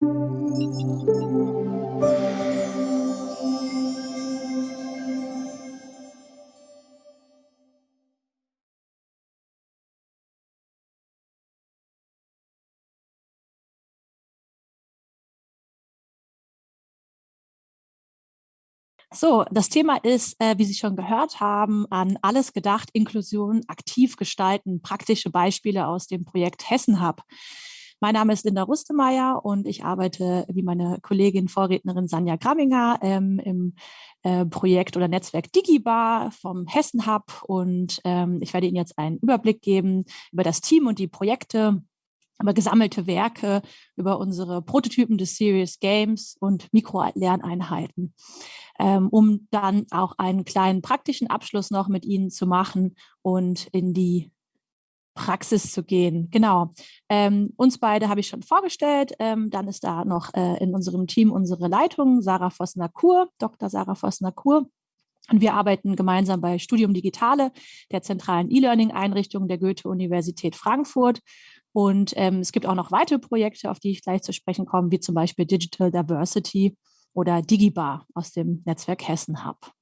So, das Thema ist, äh, wie Sie schon gehört haben, an alles gedacht, Inklusion aktiv gestalten, praktische Beispiele aus dem Projekt Hessen Hub. Mein Name ist Linda Rustemeyer und ich arbeite wie meine Kollegin, Vorrednerin Sanja Gramminger ähm, im äh, Projekt oder Netzwerk Digibar vom Hessen Hub. Und ähm, ich werde Ihnen jetzt einen Überblick geben über das Team und die Projekte, über gesammelte Werke, über unsere Prototypen des Serious Games und Mikrolerneinheiten, ähm, um dann auch einen kleinen praktischen Abschluss noch mit Ihnen zu machen und in die Praxis zu gehen. Genau. Ähm, uns beide habe ich schon vorgestellt. Ähm, dann ist da noch äh, in unserem Team unsere Leitung, Sarah Vossner-Kur, Dr. Sarah Vossner-Kur. Und wir arbeiten gemeinsam bei Studium Digitale, der zentralen E-Learning-Einrichtung der Goethe-Universität Frankfurt. Und ähm, es gibt auch noch weitere Projekte, auf die ich gleich zu sprechen komme, wie zum Beispiel Digital Diversity oder Digibar aus dem Netzwerk Hessen Hub.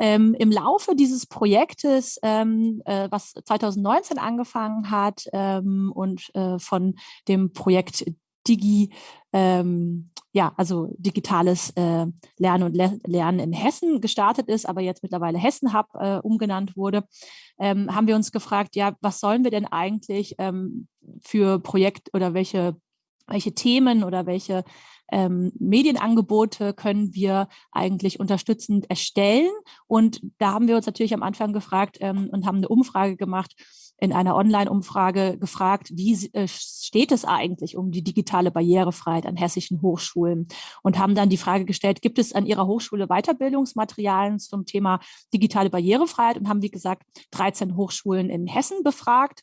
Ähm, Im Laufe dieses Projektes, ähm, äh, was 2019 angefangen hat ähm, und äh, von dem Projekt Digi, ähm, ja, also digitales äh, Lernen und Le Lernen in Hessen gestartet ist, aber jetzt mittlerweile Hessen Hub äh, umgenannt wurde, ähm, haben wir uns gefragt, ja, was sollen wir denn eigentlich ähm, für Projekt oder welche welche Themen oder welche ähm, Medienangebote können wir eigentlich unterstützend erstellen. Und da haben wir uns natürlich am Anfang gefragt ähm, und haben eine Umfrage gemacht, in einer Online-Umfrage gefragt, wie äh, steht es eigentlich um die digitale Barrierefreiheit an hessischen Hochschulen und haben dann die Frage gestellt, gibt es an Ihrer Hochschule Weiterbildungsmaterialien zum Thema digitale Barrierefreiheit und haben, wie gesagt, 13 Hochschulen in Hessen befragt.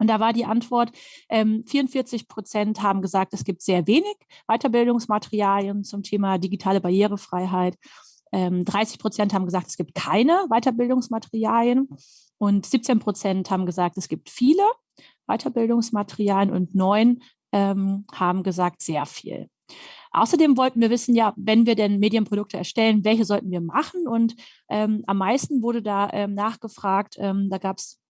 Und da war die Antwort, ähm, 44 Prozent haben gesagt, es gibt sehr wenig Weiterbildungsmaterialien zum Thema digitale Barrierefreiheit. Ähm, 30 Prozent haben gesagt, es gibt keine Weiterbildungsmaterialien. Und 17 Prozent haben gesagt, es gibt viele Weiterbildungsmaterialien und neun ähm, haben gesagt, sehr viel. Außerdem wollten wir wissen, ja, wenn wir denn Medienprodukte erstellen, welche sollten wir machen? Und ähm, am meisten wurde da ähm, nachgefragt, ähm, da gab es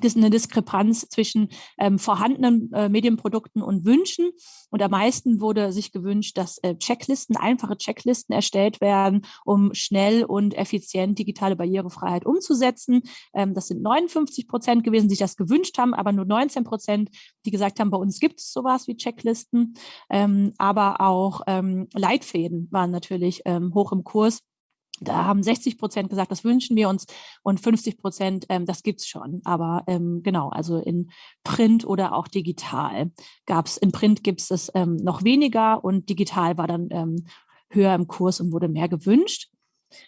das ist eine Diskrepanz zwischen ähm, vorhandenen äh, Medienprodukten und Wünschen. Und am meisten wurde sich gewünscht, dass äh, Checklisten, einfache Checklisten erstellt werden, um schnell und effizient digitale Barrierefreiheit umzusetzen. Ähm, das sind 59 Prozent gewesen, die sich das gewünscht haben, aber nur 19 Prozent, die gesagt haben, bei uns gibt es sowas wie Checklisten. Ähm, aber auch ähm, Leitfäden waren natürlich ähm, hoch im Kurs da haben 60 Prozent gesagt, das wünschen wir uns und 50 Prozent, ähm, das gibt es schon. Aber ähm, genau, also in Print oder auch digital gab es, in Print gibt es es ähm, noch weniger und digital war dann ähm, höher im Kurs und wurde mehr gewünscht.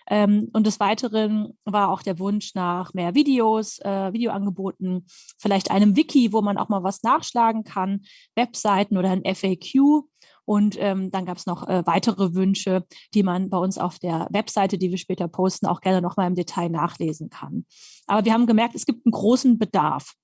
Ähm, und des Weiteren war auch der Wunsch nach mehr Videos, äh, Videoangeboten, vielleicht einem Wiki, wo man auch mal was nachschlagen kann, Webseiten oder ein FAQ und ähm, dann gab es noch äh, weitere Wünsche, die man bei uns auf der Webseite, die wir später posten, auch gerne noch mal im Detail nachlesen kann. Aber wir haben gemerkt, es gibt einen großen Bedarf.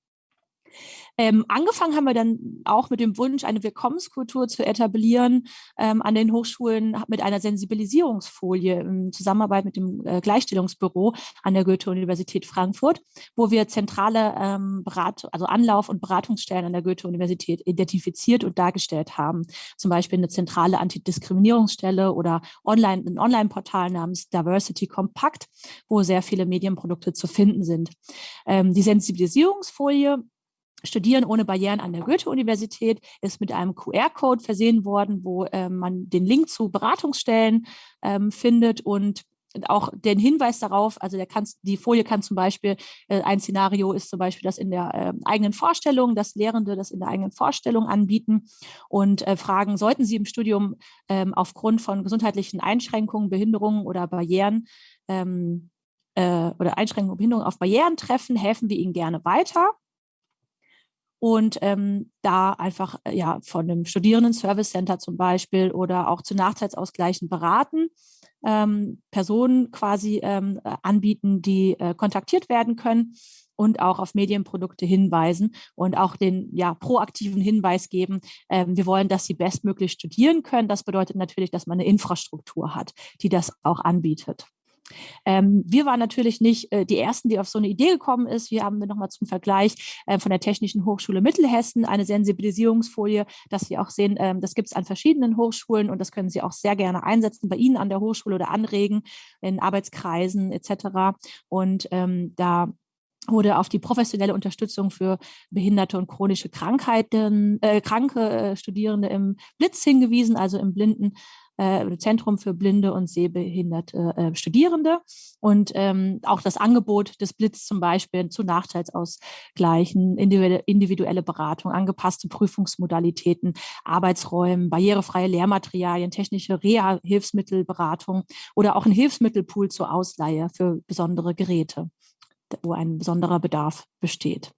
Ähm, angefangen haben wir dann auch mit dem Wunsch, eine Willkommenskultur zu etablieren ähm, an den Hochschulen mit einer Sensibilisierungsfolie in Zusammenarbeit mit dem äh, Gleichstellungsbüro an der Goethe-Universität Frankfurt, wo wir zentrale ähm, Berat also Anlauf- und Beratungsstellen an der Goethe-Universität identifiziert und dargestellt haben. Zum Beispiel eine zentrale Antidiskriminierungsstelle oder online, ein Online-Portal namens Diversity Compact, wo sehr viele Medienprodukte zu finden sind. Ähm, die Sensibilisierungsfolie Studieren ohne Barrieren an der Goethe-Universität ist mit einem QR-Code versehen worden, wo äh, man den Link zu Beratungsstellen ähm, findet und auch den Hinweis darauf, also der kann, die Folie kann zum Beispiel, äh, ein Szenario ist zum Beispiel das in der äh, eigenen Vorstellung, dass Lehrende das in der eigenen Vorstellung anbieten und äh, fragen, sollten sie im Studium ähm, aufgrund von gesundheitlichen Einschränkungen, Behinderungen oder Barrieren ähm, äh, oder Einschränkungen, Behinderungen auf Barrieren treffen, helfen wir ihnen gerne weiter und ähm, da einfach äh, ja von einem Studierenden-Service Center zum Beispiel oder auch zu Nachteilsausgleichen beraten, ähm, Personen quasi ähm, äh, anbieten, die äh, kontaktiert werden können und auch auf Medienprodukte hinweisen und auch den ja, proaktiven Hinweis geben, ähm, wir wollen, dass sie bestmöglich studieren können. Das bedeutet natürlich, dass man eine Infrastruktur hat, die das auch anbietet. Ähm, wir waren natürlich nicht äh, die Ersten, die auf so eine Idee gekommen ist. Wir haben nochmal zum Vergleich äh, von der Technischen Hochschule Mittelhessen eine Sensibilisierungsfolie, dass Sie auch sehen, ähm, das gibt es an verschiedenen Hochschulen und das können Sie auch sehr gerne einsetzen bei Ihnen an der Hochschule oder anregen in Arbeitskreisen etc. Und ähm, da wurde auf die professionelle Unterstützung für behinderte und chronische Krankheiten, äh, kranke äh, Studierende im Blitz hingewiesen, also im Blinden äh, Zentrum für blinde und sehbehinderte äh, Studierende und ähm, auch das Angebot des Blitz zum Beispiel zu Nachteilsausgleichen, individuelle, Beratung, angepasste Prüfungsmodalitäten, Arbeitsräumen, barrierefreie Lehrmaterialien, technische Reha-Hilfsmittelberatung oder auch ein Hilfsmittelpool zur Ausleihe für besondere Geräte, wo ein besonderer Bedarf besteht.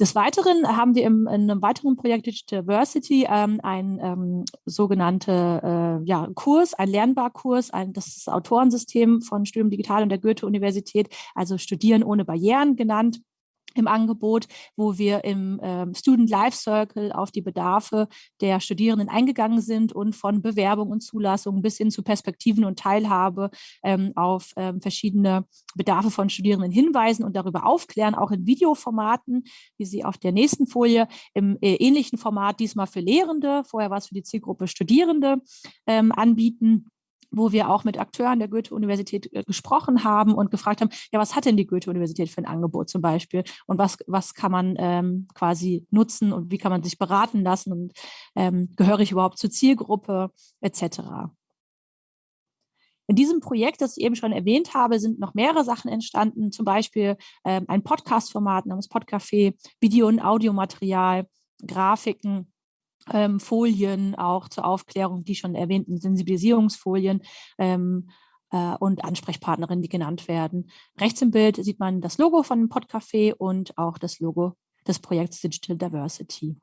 Des Weiteren haben wir im, in einem weiteren Projekt Digital Diversity ähm, ein ähm, sogenannte äh, ja, Kurs, ein Lernbarkurs, ein, das ist das Autorensystem von Studium Digital und der Goethe-Universität, also Studieren ohne Barrieren genannt im Angebot, wo wir im ähm, Student Life Circle auf die Bedarfe der Studierenden eingegangen sind und von Bewerbung und Zulassung bis hin zu Perspektiven und Teilhabe ähm, auf ähm, verschiedene Bedarfe von Studierenden hinweisen und darüber aufklären, auch in Videoformaten, wie Sie auf der nächsten Folie im äh, ähnlichen Format diesmal für Lehrende, vorher war es für die Zielgruppe Studierende, ähm, anbieten wo wir auch mit Akteuren der Goethe-Universität äh, gesprochen haben und gefragt haben, ja, was hat denn die Goethe-Universität für ein Angebot zum Beispiel und was, was kann man ähm, quasi nutzen und wie kann man sich beraten lassen und ähm, gehöre ich überhaupt zur Zielgruppe etc. In diesem Projekt, das ich eben schon erwähnt habe, sind noch mehrere Sachen entstanden, zum Beispiel ähm, ein Podcast-Format namens Podcafé, Video- und Audiomaterial, Grafiken, ähm, Folien auch zur Aufklärung, die schon erwähnten Sensibilisierungsfolien ähm, äh, und Ansprechpartnerinnen, die genannt werden. Rechts im Bild sieht man das Logo von Podcafé und auch das Logo des Projekts Digital Diversity.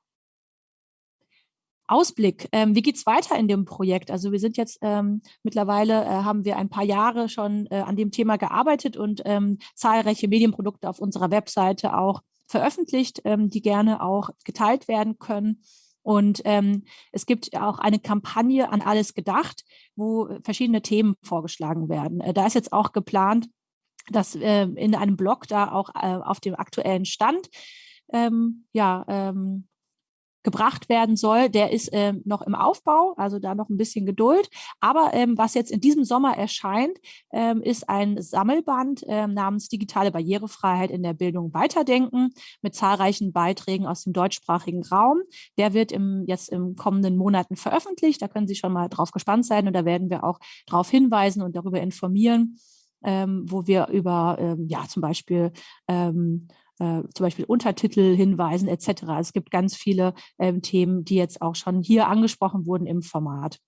Ausblick, ähm, wie geht es weiter in dem Projekt? Also wir sind jetzt ähm, mittlerweile, äh, haben wir ein paar Jahre schon äh, an dem Thema gearbeitet und ähm, zahlreiche Medienprodukte auf unserer Webseite auch veröffentlicht, ähm, die gerne auch geteilt werden können. Und ähm, es gibt auch eine Kampagne an alles gedacht, wo verschiedene Themen vorgeschlagen werden. Äh, da ist jetzt auch geplant, dass äh, in einem Blog da auch äh, auf dem aktuellen Stand ähm, ja, ähm, gebracht werden soll, der ist äh, noch im Aufbau, also da noch ein bisschen Geduld. Aber ähm, was jetzt in diesem Sommer erscheint, ähm, ist ein Sammelband ähm, namens Digitale Barrierefreiheit in der Bildung weiterdenken mit zahlreichen Beiträgen aus dem deutschsprachigen Raum. Der wird im, jetzt im kommenden Monaten veröffentlicht. Da können Sie schon mal drauf gespannt sein und da werden wir auch darauf hinweisen und darüber informieren, ähm, wo wir über ähm, ja zum Beispiel ähm, äh, zum Beispiel Untertitel hinweisen etc. Es gibt ganz viele ähm, Themen, die jetzt auch schon hier angesprochen wurden im Format.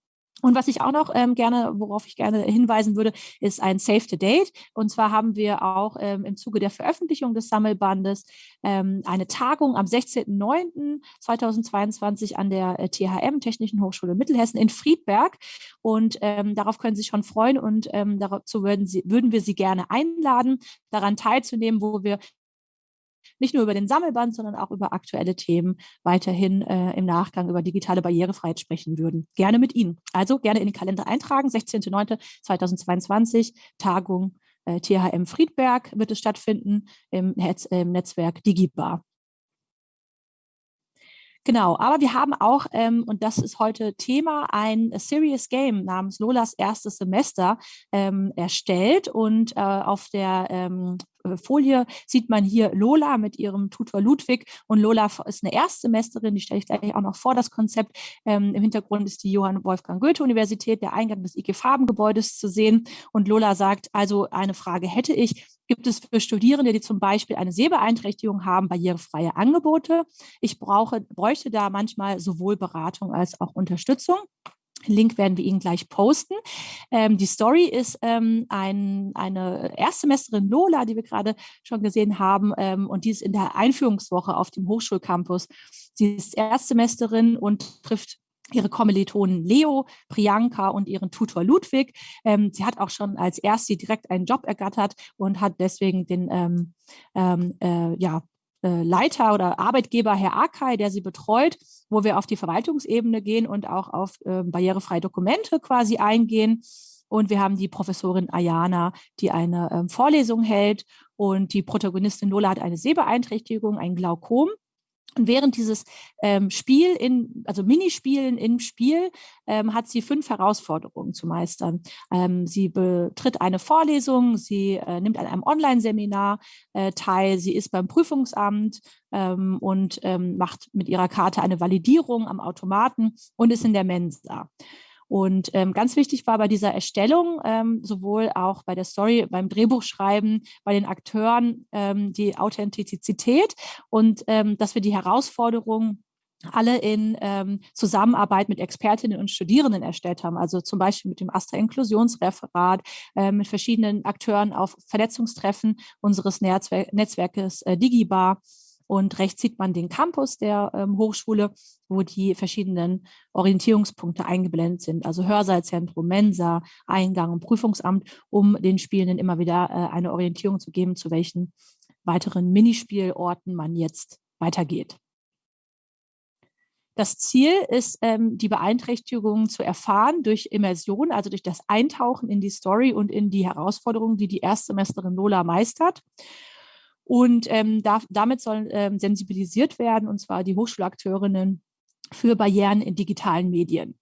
Und was ich auch noch ähm, gerne, worauf ich gerne hinweisen würde, ist ein Save the Date. Und zwar haben wir auch ähm, im Zuge der Veröffentlichung des Sammelbandes ähm, eine Tagung am 16.09.2022 an der äh, THM, Technischen Hochschule Mittelhessen in Friedberg. Und ähm, darauf können Sie sich schon freuen und ähm, dazu würden, Sie, würden wir Sie gerne einladen, daran teilzunehmen, wo wir nicht nur über den Sammelband, sondern auch über aktuelle Themen weiterhin äh, im Nachgang über digitale Barrierefreiheit sprechen würden. Gerne mit Ihnen. Also gerne in den Kalender eintragen. 16.09.2022, Tagung äh, THM Friedberg wird es stattfinden im, Netz, im Netzwerk Digibar. Genau, aber wir haben auch, ähm, und das ist heute Thema, ein Serious Game namens Lolas erstes Semester ähm, erstellt. Und äh, auf der ähm, äh, Folie sieht man hier Lola mit ihrem Tutor Ludwig und Lola ist eine Erstsemesterin, die stelle ich gleich auch noch vor, das Konzept. Ähm, Im Hintergrund ist die Johann Wolfgang Goethe-Universität, der Eingang des IG Farbengebäudes zu sehen und Lola sagt, also eine Frage hätte ich, gibt es für Studierende, die zum Beispiel eine Sehbeeinträchtigung haben, barrierefreie Angebote? Ich brauche, bräuchte da manchmal sowohl Beratung als auch Unterstützung. Link werden wir Ihnen gleich posten. Ähm, die Story ist ähm, ein, eine Erstsemesterin Lola, die wir gerade schon gesehen haben, ähm, und die ist in der Einführungswoche auf dem Hochschulcampus. Sie ist Erstsemesterin und trifft ihre Kommilitonen Leo, Priyanka und ihren Tutor Ludwig. Ähm, sie hat auch schon als Erste direkt einen Job ergattert und hat deswegen den ähm, ähm, äh, ja, Leiter oder Arbeitgeber Herr Akai, der sie betreut, wo wir auf die Verwaltungsebene gehen und auch auf äh, barrierefreie Dokumente quasi eingehen. Und wir haben die Professorin Ayana, die eine ähm, Vorlesung hält. Und die Protagonistin Lola hat eine Sehbeeinträchtigung, ein Glaukom. Und während dieses ähm, Spiel in, also Minispielen im Spiel, ähm, hat sie fünf Herausforderungen zu meistern. Ähm, sie betritt eine Vorlesung, sie äh, nimmt an einem Online-Seminar äh, teil, sie ist beim Prüfungsamt ähm, und ähm, macht mit ihrer Karte eine Validierung am Automaten und ist in der Mensa. Und ähm, ganz wichtig war bei dieser Erstellung, ähm, sowohl auch bei der Story, beim Drehbuchschreiben, bei den Akteuren ähm, die Authentizität und ähm, dass wir die Herausforderungen alle in ähm, Zusammenarbeit mit Expertinnen und Studierenden erstellt haben, also zum Beispiel mit dem Astra-Inklusionsreferat, äh, mit verschiedenen Akteuren auf Vernetzungstreffen unseres Netzwer Netzwerkes äh, Digibar und rechts sieht man den Campus der ähm, Hochschule, wo die verschiedenen Orientierungspunkte eingeblendet sind, also Hörsaalzentrum, Mensa, Eingang und Prüfungsamt, um den Spielenden immer wieder äh, eine Orientierung zu geben, zu welchen weiteren Minispielorten man jetzt weitergeht. Das Ziel ist, ähm, die Beeinträchtigungen zu erfahren durch Immersion, also durch das Eintauchen in die Story und in die Herausforderungen, die die Erstsemesterin Lola meistert. Und ähm, da, damit sollen ähm, sensibilisiert werden, und zwar die Hochschulakteurinnen für Barrieren in digitalen Medien.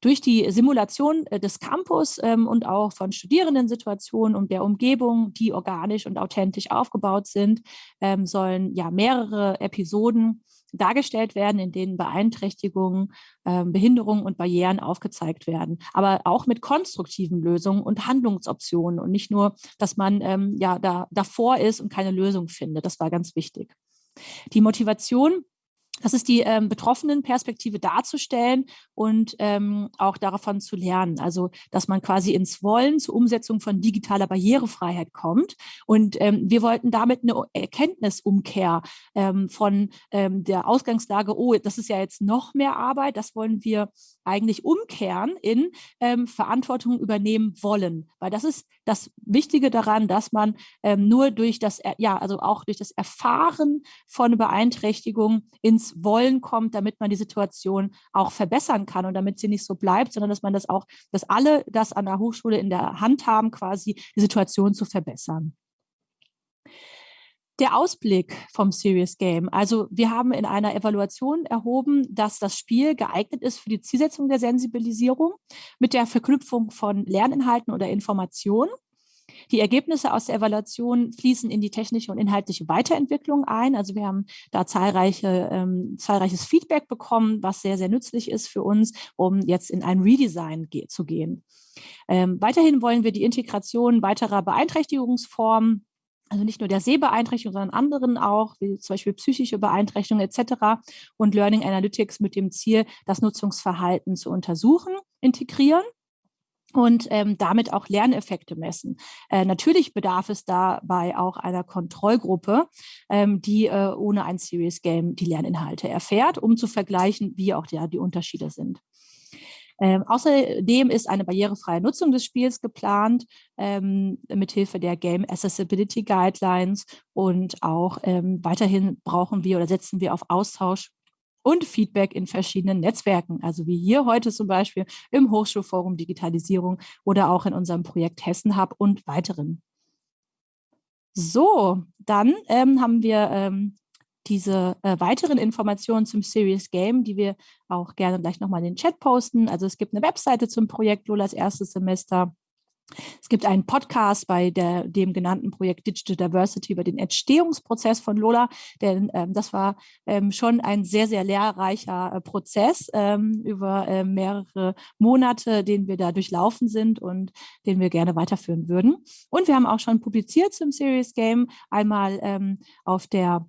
Durch die Simulation äh, des Campus ähm, und auch von Studierendensituationen und der Umgebung, die organisch und authentisch aufgebaut sind, ähm, sollen ja mehrere Episoden dargestellt werden, in denen Beeinträchtigungen, äh, Behinderungen und Barrieren aufgezeigt werden, aber auch mit konstruktiven Lösungen und Handlungsoptionen und nicht nur, dass man ähm, ja da, davor ist und keine Lösung findet. Das war ganz wichtig. Die Motivation das ist die ähm, Betroffenenperspektive darzustellen und ähm, auch davon zu lernen. Also, dass man quasi ins Wollen zur Umsetzung von digitaler Barrierefreiheit kommt. Und ähm, wir wollten damit eine Erkenntnisumkehr ähm, von ähm, der Ausgangslage, oh, das ist ja jetzt noch mehr Arbeit, das wollen wir eigentlich umkehren in ähm, Verantwortung übernehmen wollen. Weil das ist das Wichtige daran, dass man ähm, nur durch das, ja, also auch durch das Erfahren von Beeinträchtigung ins Wollen kommt, damit man die Situation auch verbessern kann und damit sie nicht so bleibt, sondern dass man das auch, dass alle das an der Hochschule in der Hand haben, quasi die Situation zu verbessern der Ausblick vom Serious Game. Also wir haben in einer Evaluation erhoben, dass das Spiel geeignet ist für die Zielsetzung der Sensibilisierung mit der Verknüpfung von Lerninhalten oder Informationen. Die Ergebnisse aus der Evaluation fließen in die technische und inhaltliche Weiterentwicklung ein. Also wir haben da zahlreiche, ähm, zahlreiches Feedback bekommen, was sehr, sehr nützlich ist für uns, um jetzt in ein Redesign ge zu gehen. Ähm, weiterhin wollen wir die Integration weiterer Beeinträchtigungsformen also nicht nur der Sehbeeinträchtigung, sondern anderen auch, wie zum Beispiel psychische Beeinträchtigungen etc. und Learning Analytics mit dem Ziel, das Nutzungsverhalten zu untersuchen, integrieren und ähm, damit auch Lerneffekte messen. Äh, natürlich bedarf es dabei auch einer Kontrollgruppe, ähm, die äh, ohne ein Serious Game die Lerninhalte erfährt, um zu vergleichen, wie auch ja, die Unterschiede sind. Ähm, außerdem ist eine barrierefreie Nutzung des Spiels geplant, ähm, mithilfe der Game Accessibility Guidelines. Und auch ähm, weiterhin brauchen wir oder setzen wir auf Austausch und Feedback in verschiedenen Netzwerken, also wie hier heute zum Beispiel im Hochschulforum Digitalisierung oder auch in unserem Projekt Hessen Hub und weiteren. So, dann ähm, haben wir ähm, diese äh, weiteren Informationen zum Serious Game, die wir auch gerne gleich nochmal in den Chat posten. Also es gibt eine Webseite zum Projekt Lolas erstes Semester. Es gibt einen Podcast bei der, dem genannten Projekt Digital Diversity über den Entstehungsprozess von Lola, denn ähm, das war ähm, schon ein sehr, sehr lehrreicher äh, Prozess ähm, über äh, mehrere Monate, den wir da durchlaufen sind und den wir gerne weiterführen würden. Und wir haben auch schon publiziert zum Serious Game, einmal ähm, auf der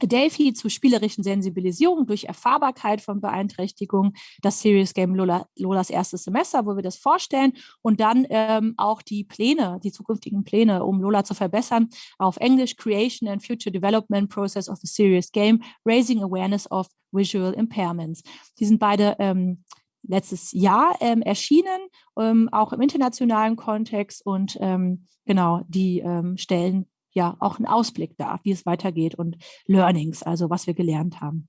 Delphi zu spielerischen Sensibilisierung durch Erfahrbarkeit von Beeinträchtigungen, das Serious Game Lola, Lolas erstes Semester, wo wir das vorstellen und dann ähm, auch die Pläne, die zukünftigen Pläne, um Lola zu verbessern, auf Englisch Creation and Future Development Process of the Serious Game, Raising Awareness of Visual Impairments. Die sind beide ähm, letztes Jahr ähm, erschienen, ähm, auch im internationalen Kontext und ähm, genau, die ähm, stellen ja auch einen Ausblick da, wie es weitergeht und Learnings, also was wir gelernt haben.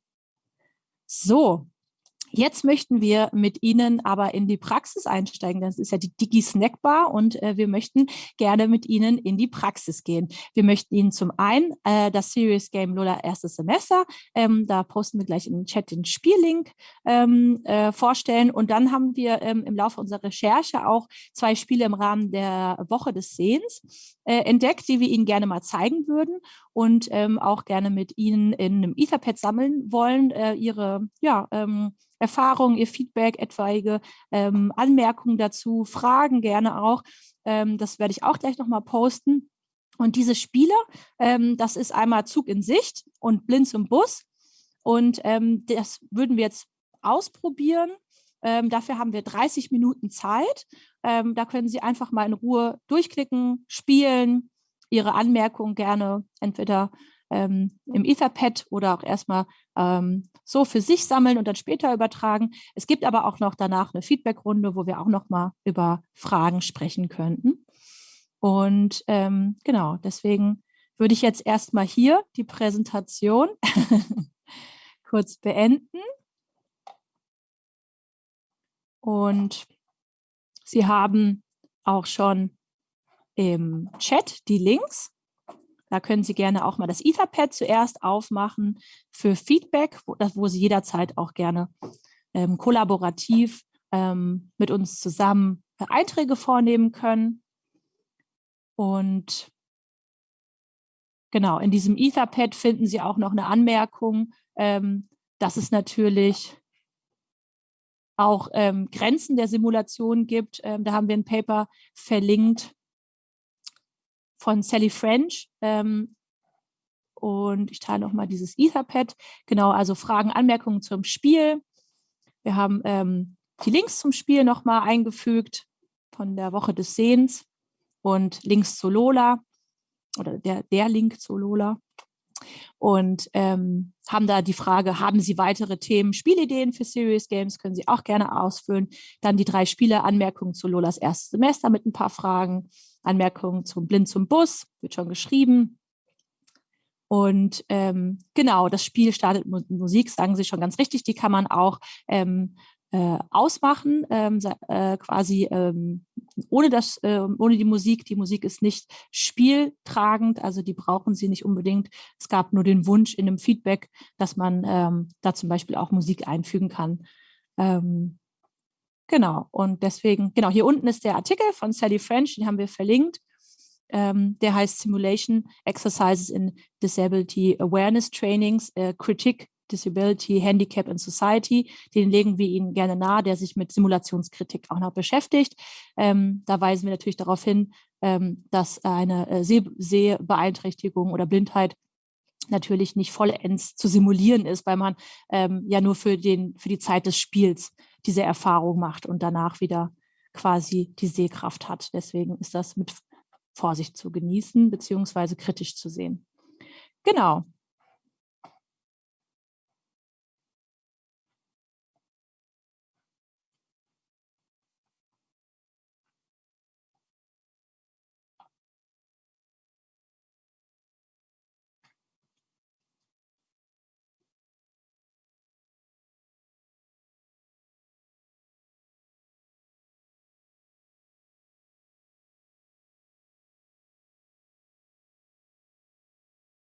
So, Jetzt möchten wir mit Ihnen aber in die Praxis einsteigen. Das ist ja die Digi-Snackbar und äh, wir möchten gerne mit Ihnen in die Praxis gehen. Wir möchten Ihnen zum einen äh, das Serious Game Lola erstes Semester, ähm, da posten wir gleich den Chat den Spiellink ähm, äh, vorstellen und dann haben wir ähm, im Laufe unserer Recherche auch zwei Spiele im Rahmen der Woche des Sehens äh, entdeckt, die wir Ihnen gerne mal zeigen würden und ähm, auch gerne mit Ihnen in einem Etherpad sammeln wollen, äh, Ihre ja, ähm, Erfahrungen, Ihr Feedback, etwaige ähm, Anmerkungen dazu, Fragen gerne auch. Ähm, das werde ich auch gleich nochmal posten. Und diese Spiele, ähm, das ist einmal Zug in Sicht und Blinz im Bus. Und ähm, das würden wir jetzt ausprobieren. Dafür haben wir 30 Minuten Zeit. Ähm, da können Sie einfach mal in Ruhe durchklicken, spielen, Ihre Anmerkungen gerne entweder ähm, im Etherpad oder auch erstmal ähm, so für sich sammeln und dann später übertragen. Es gibt aber auch noch danach eine Feedbackrunde, wo wir auch noch mal über Fragen sprechen könnten. Und ähm, genau, deswegen würde ich jetzt erstmal hier die Präsentation kurz beenden. Und Sie haben auch schon im Chat die Links. Da können Sie gerne auch mal das Etherpad zuerst aufmachen für Feedback, wo, wo Sie jederzeit auch gerne ähm, kollaborativ ähm, mit uns zusammen Einträge vornehmen können. Und genau, in diesem Etherpad finden Sie auch noch eine Anmerkung, ähm, dass es natürlich auch ähm, Grenzen der Simulation gibt. Ähm, da haben wir ein Paper verlinkt von Sally French. Ähm, und ich teile noch mal dieses Etherpad. Genau, also Fragen, Anmerkungen zum Spiel. Wir haben ähm, die Links zum Spiel noch mal eingefügt von der Woche des Sehens und Links zu Lola oder der, der Link zu Lola und ähm, haben da die Frage, haben Sie weitere Themen, Spielideen für Serious Games, können Sie auch gerne ausfüllen. Dann die drei Spiele, Anmerkungen zu Lolas erstes Semester mit ein paar Fragen, Anmerkungen zum Blind zum Bus, wird schon geschrieben. Und ähm, genau, das Spiel startet mit Musik, sagen Sie schon ganz richtig, die kann man auch ähm, äh, ausmachen, ähm, äh, quasi ähm, ohne, das, äh, ohne die Musik. Die Musik ist nicht spieltragend, also die brauchen Sie nicht unbedingt. Es gab nur den Wunsch in dem Feedback, dass man ähm, da zum Beispiel auch Musik einfügen kann. Ähm, genau, und deswegen, genau, hier unten ist der Artikel von Sally French, den haben wir verlinkt. Ähm, der heißt Simulation Exercises in Disability Awareness Trainings, äh, Critique Disability, Handicap in Society. Den legen wir Ihnen gerne nahe, der sich mit Simulationskritik auch noch beschäftigt. Ähm, da weisen wir natürlich darauf hin, ähm, dass eine äh, Seh Sehbeeinträchtigung oder Blindheit natürlich nicht vollends zu simulieren ist, weil man ähm, ja nur für, den, für die Zeit des Spiels diese Erfahrung macht und danach wieder quasi die Sehkraft hat. Deswegen ist das mit Vorsicht zu genießen, beziehungsweise kritisch zu sehen. Genau,